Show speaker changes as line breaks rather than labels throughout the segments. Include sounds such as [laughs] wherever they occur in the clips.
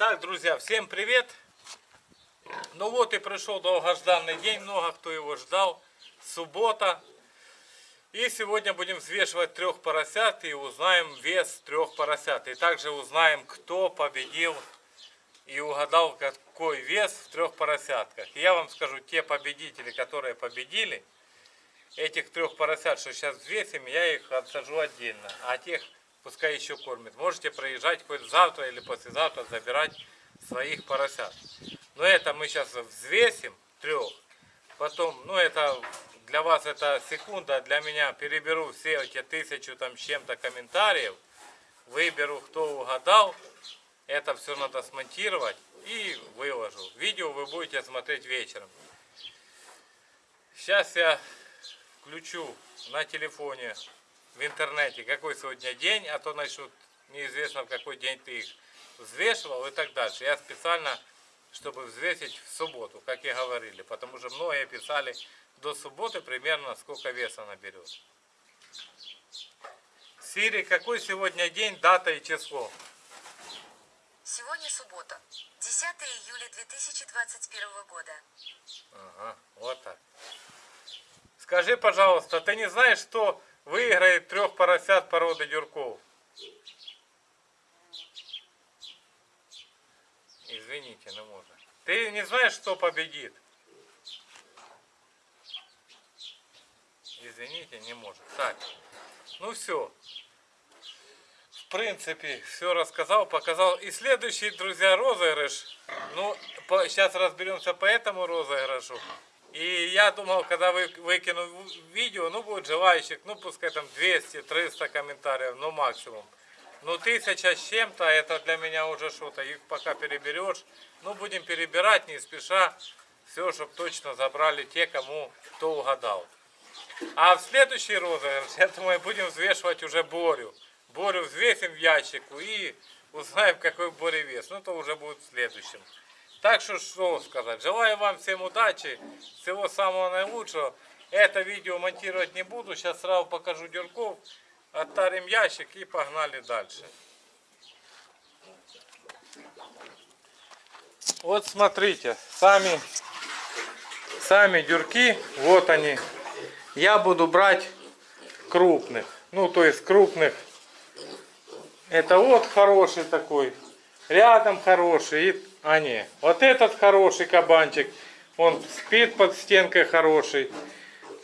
Так, друзья, всем привет! Ну вот и пришел долгожданный день, много кто его ждал. Суббота. И сегодня будем взвешивать трех поросят и узнаем вес трех поросят. И также узнаем, кто победил и угадал, какой вес в трех поросятках. И я вам скажу, те победители, которые победили, этих трех поросят, что сейчас взвесим, я их отсажу отдельно. А тех пускай еще кормят. Можете проезжать хоть завтра или послезавтра забирать своих поросят. Но это мы сейчас взвесим трех. Потом, ну это для вас это секунда, для меня переберу все эти тысячу там чем-то комментариев. Выберу, кто угадал. Это все надо смонтировать и выложу. Видео вы будете смотреть вечером. Сейчас я включу на телефоне в интернете, какой сегодня день, а то начнут неизвестно в какой день ты их взвешивал и так дальше. Я специально, чтобы взвесить в субботу, как и говорили, потому что многие писали до субботы примерно сколько веса наберет. Сири, какой сегодня день, дата и число?
Сегодня суббота, 10 июля 2021 года.
Ага, вот так. Скажи, пожалуйста, ты не знаешь, что выиграет трех поросят породы дюрков? Извините, но можно. Ты не знаешь, что победит? Извините, не может. Так, ну все. В принципе, все рассказал, показал. И следующий, друзья, розыгрыш. Ну, по, сейчас разберемся по этому розыгрышу. И я думал, когда вы выкину видео, ну будет желающих, ну пускай там 200-300 комментариев, ну максимум. Ну тысяча с чем-то, это для меня уже что-то, их пока переберешь. Ну будем перебирать не спеша, все, чтобы точно забрали те, кому кто угадал. А в следующий розыгрыш, [laughs] я думаю, будем взвешивать уже Борю. Борю взвесим в ящику и узнаем, какой Боря вес. Ну то уже будет в следующем. Так что, что сказать. Желаю вам всем удачи, всего самого наилучшего. Это видео монтировать не буду. Сейчас сразу покажу дюрков. Оттарим ящик и погнали дальше. Вот смотрите, сами, сами дюрки, вот они. Я буду брать крупных. Ну, то есть крупных. Это вот хороший такой. Рядом хороший. И, а не, вот этот хороший кабанчик. Он спит под стенкой хороший.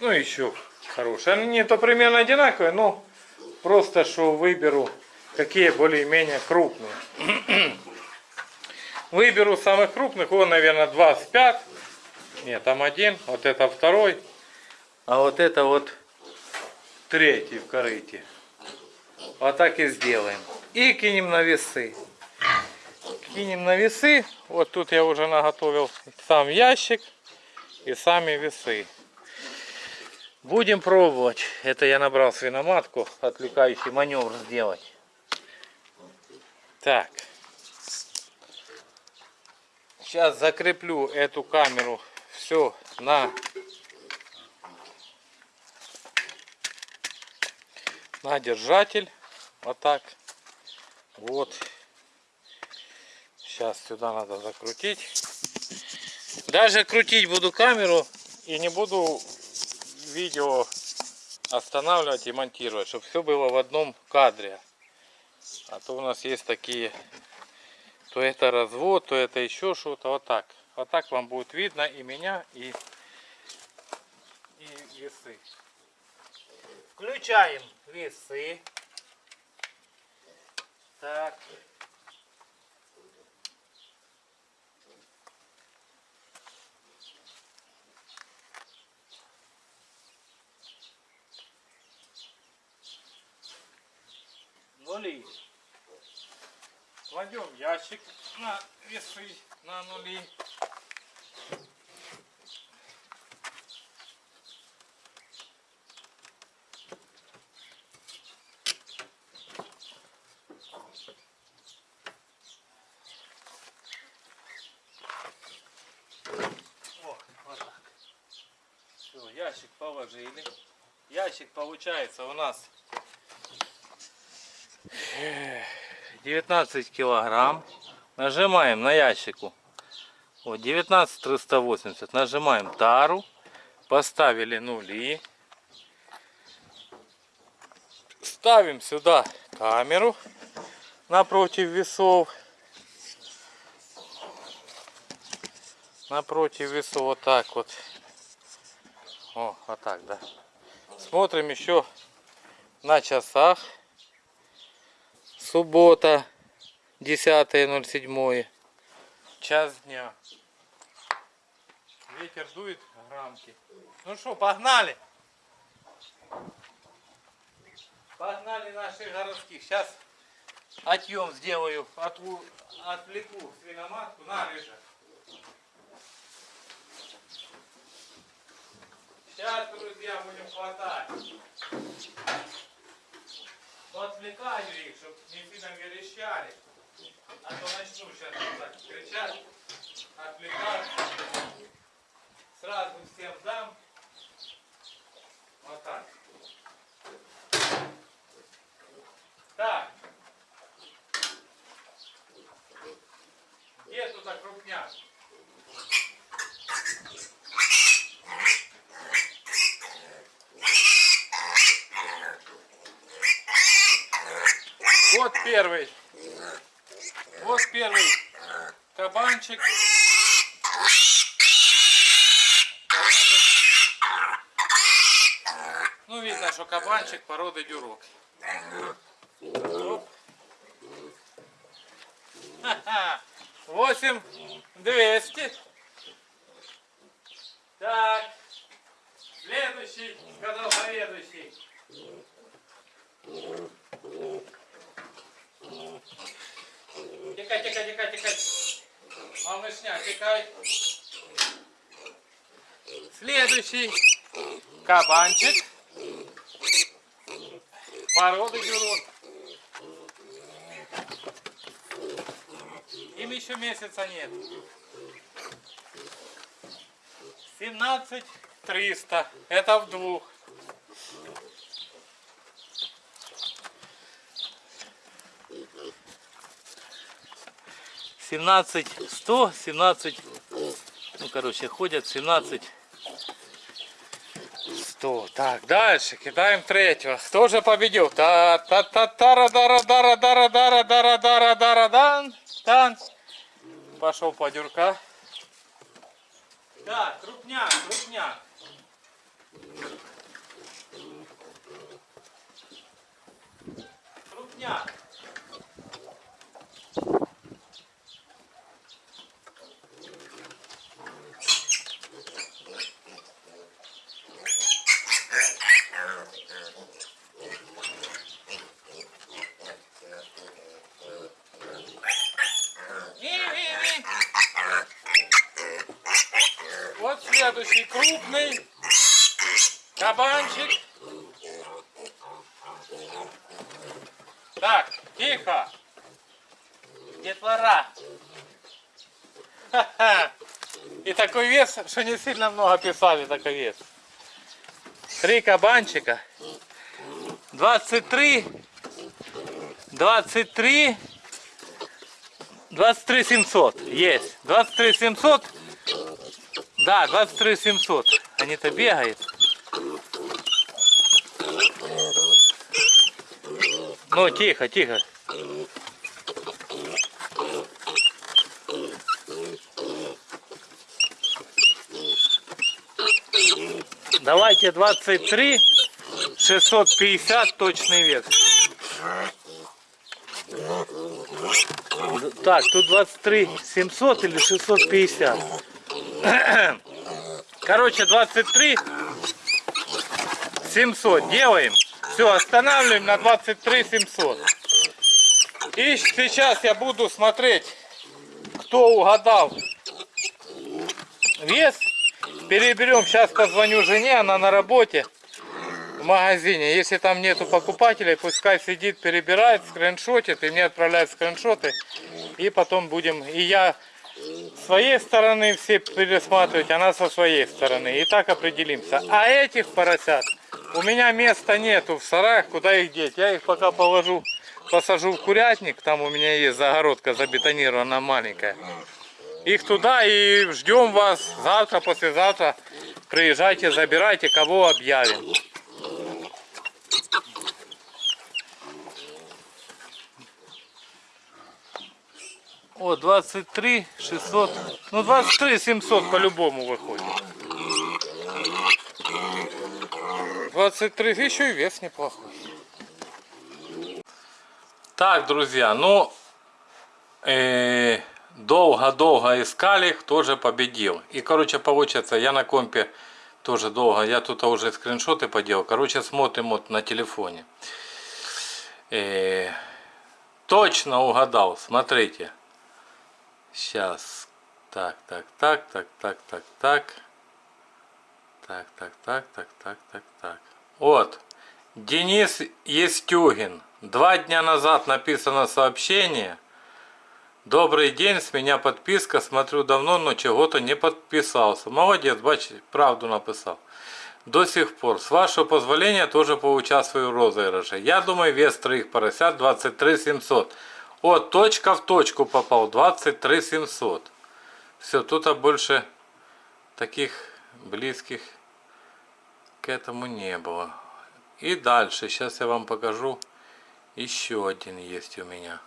Ну, еще хороший. Они не то примерно одинаковые, но просто что выберу, какие более-менее крупные. [clears throat] Выберу самых крупных. Он, наверное, 25. Нет, там один. Вот это второй. А вот это вот третий в корыте. Вот так и сделаем. И кинем на весы. Кинем на весы. Вот тут я уже наготовил сам ящик и сами весы. Будем пробовать. Это я набрал свиноматку. Отвлекающий маневр сделать. Так. Сейчас закреплю эту камеру все на на держатель. Вот так. Вот. Сейчас сюда надо закрутить. Даже крутить буду камеру и не буду видео останавливать и монтировать, чтобы все было в одном кадре. А то у нас есть такие, то это развод, то это еще что-то. Вот так. Вот так вам будет видно и меня, и, и весы. Включаем весы. Так. Нули. Кладем ящик на весы, на нули. Ящик положили. Ящик получается у нас 19 килограмм. Нажимаем на ящику. Вот 19380. Нажимаем тару. Поставили нули. Ставим сюда камеру напротив весов. Напротив весов вот так вот. О, вот так, да. Смотрим еще на часах. Суббота, 10.07. Час дня. Ветер дует грамки. Ну что, погнали? Погнали наших городских. Сейчас отъем сделаю, отву- отвлеку свиноматку на рыжа. Сейчас, друзья, будем хватать. Отвлекаю их, чтобы не сильно верещали. А то начну сейчас так кричать, отвлекаться. Сразу всем дам. Вот так. Так. Где тут крупняк? Вот первый. Вот первый кабанчик. Ну, видно, что кабанчик породы дюрок. Восемь двести. Так. Следующий, сказал заведующий. Тикай, тикай, тикай, тикай. Малышня, тикай. Следующий кабанчик. Породы дюрок. Им еще месяца нет. 17 300. Это в двух. 17 100, 17, ну, короче, ходят 17 100. Так, дальше кидаем третьего. Кто же победил? та та та та дара дара дара дара дара дара дара дан тан Пошел подюрка. Да, крупняк, крупняк. Крупняк. Детвора. И такой вес, что не сильно много писали такой вес. Три кабанчика. 23. 23. 23 700 есть. 23 700. Да, 23 700. Они-то бегают. Ну, тихо, тихо. Давайте 23 650 точный вес. Так, тут 23 700 или 650. [coughs] Короче, 23 700 делаем. Все, останавливаем на 23 700. И сейчас я буду смотреть, кто угадал вес. Переберем, сейчас позвоню жене, она на работе в магазине. Если там нету покупателей, пускай сидит, перебирает, скриншотит и мне отправляет скриншоты. И потом будем, и я своей стороны все пересматривать, она со своей стороны. И так определимся. А этих поросят у меня места нету в сараях, куда их деть. Я их пока положу посажу в курятник. Там у меня есть загородка забетонирована маленькая. Их туда и ждем вас завтра, послезавтра. Приезжайте, забирайте, кого объявим. О, 23 600. Ну, 23 700 по-любому выходит. 23, еще и вес неплохой. Так, друзья, ну, э, долго-долго искали, кто же победил. И, короче, получается, я на компе тоже долго, я тут уже скриншоты поделал. Короче, смотрим вот на телефоне. Э, точно угадал, смотрите. Сейчас. Так, так, так, так, так, так, так. Так, так, так, так, так, так, так. Вот. Денис Естюгин. Два дня назад написано сообщение. Добрый день, с меня подписка. Смотрю давно, но чего-то не подписался. Молодец, бачите, правду написал. До сих пор. С вашего позволения тоже поучаствую в розыгрыше. Я думаю, вес троих поросят 23 700. Вот, точка в точку попал. 23 700. Все, тут а больше таких близких к этому не было. И дальше, сейчас я вам покажу. Еще один есть у меня.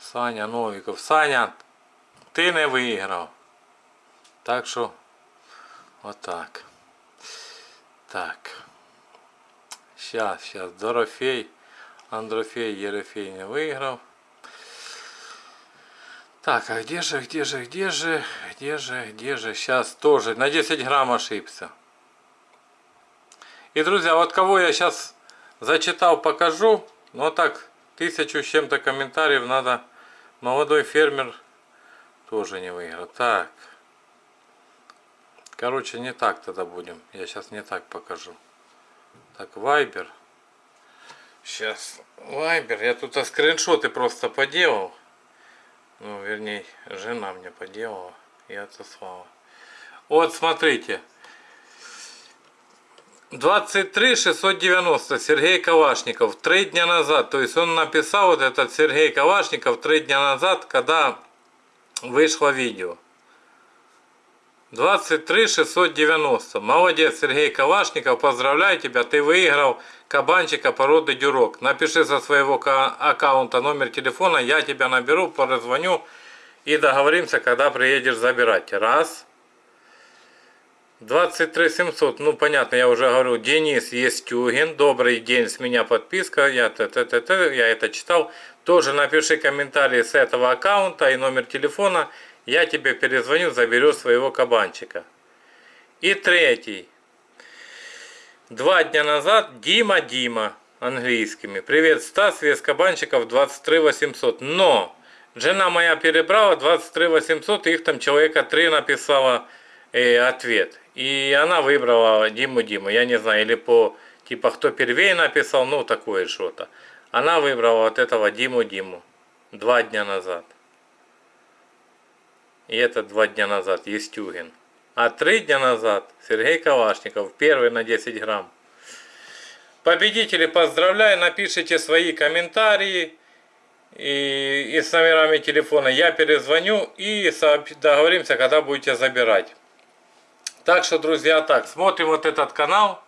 Саня Новиков. Саня, ти не виграв. Так що, отак. Так. Сейчас, сейчас. Дорофей. Андрофей Ерофей не выиграл. Так, а где же, где же, где же, где же, где же? Сейчас тоже на 10 грамм ошибся. И, друзья, вот кого я сейчас зачитал, покажу. Ну, так, тысячу с чем-то комментариев надо. Молодой фермер тоже не выиграл. Так. Короче, не так тогда будем. Я сейчас не так покажу. Так, Вайбер. Сейчас, Вайбер. Я тут скриншоты просто поделал. Ну, вернее, жена мне поделала и отослала. Вот, смотрите. 23 690 Сергей Калашников три дня назад. То есть он написал вот этот Сергей Калашников три дня назад, когда вышло видео. 23 690. Молодец, Сергей Калашников, поздравляю тебя, ты выиграл кабанчика породы дюрок. Напиши со своего аккаунта номер телефона, я тебя наберу, позвоню и договоримся, когда приедешь забирать. Раз. 23 700, ну понятно, я уже говорю, Денис Естюгин, добрый день, с меня подписка, я, т -т -т -т, я это читал. Тоже напиши комментарий с этого аккаунта и номер телефона, я тебе перезвоню, заберу своего кабанчика. И третий. Два дня назад Дима Дима английскими. Привет, Стас, вес кабанчиков 23 800. Но жена моя перебрала 23 800, их там человека 3 написала э, ответ. И она выбрала Диму Диму. Я не знаю, или по типа кто первее написал, ну такое что-то. Она выбрала вот этого Диму Диму. Два дня назад. И это два дня назад Естюгин. А три дня назад Сергей Калашников. Первый на 10 грамм. Победители поздравляю. Напишите свои комментарии. И, и с номерами телефона я перезвоню и договоримся, когда будете забирать. Так что, друзья, так, смотрим вот этот канал.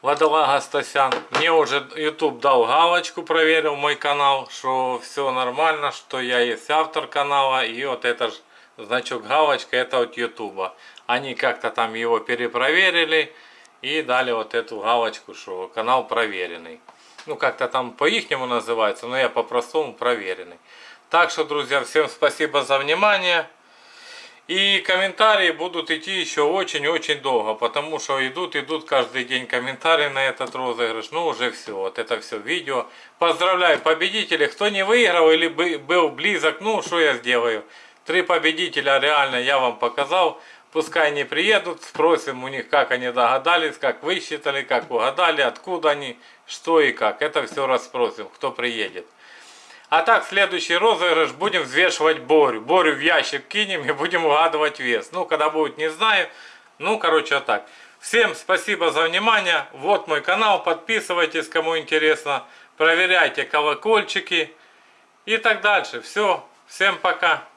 Водолага Стасян. Мне уже YouTube дал галочку, проверил мой канал, что все нормально, что я есть автор канала. И вот это значок галочка, это от YouTube. Они как-то там его перепроверили и дали вот эту галочку, что канал проверенный. Ну, как-то там по-ихнему называется, но я по-простому проверенный. Так что, друзья, всем спасибо за внимание. И комментарии будут идти еще очень-очень долго, потому что идут, идут каждый день комментарии на этот розыгрыш. Ну, уже все, вот это все видео. Поздравляю победителей, кто не выиграл или был близок, ну, что я сделаю. Три победителя реально я вам показал. Пускай они приедут, спросим у них, как они догадались, как высчитали, как угадали, откуда они, что и как. Это все расспросим, кто приедет. А так, следующий розыгрыш будем взвешивать Борю. Борю в ящик кинем и будем угадывать вес. Ну, когда будет, не знаю. Ну, короче, вот так. Всем спасибо за внимание. Вот мой канал. Подписывайтесь, кому интересно. проверяйте колокольчики и так дальше. Все, всем пока.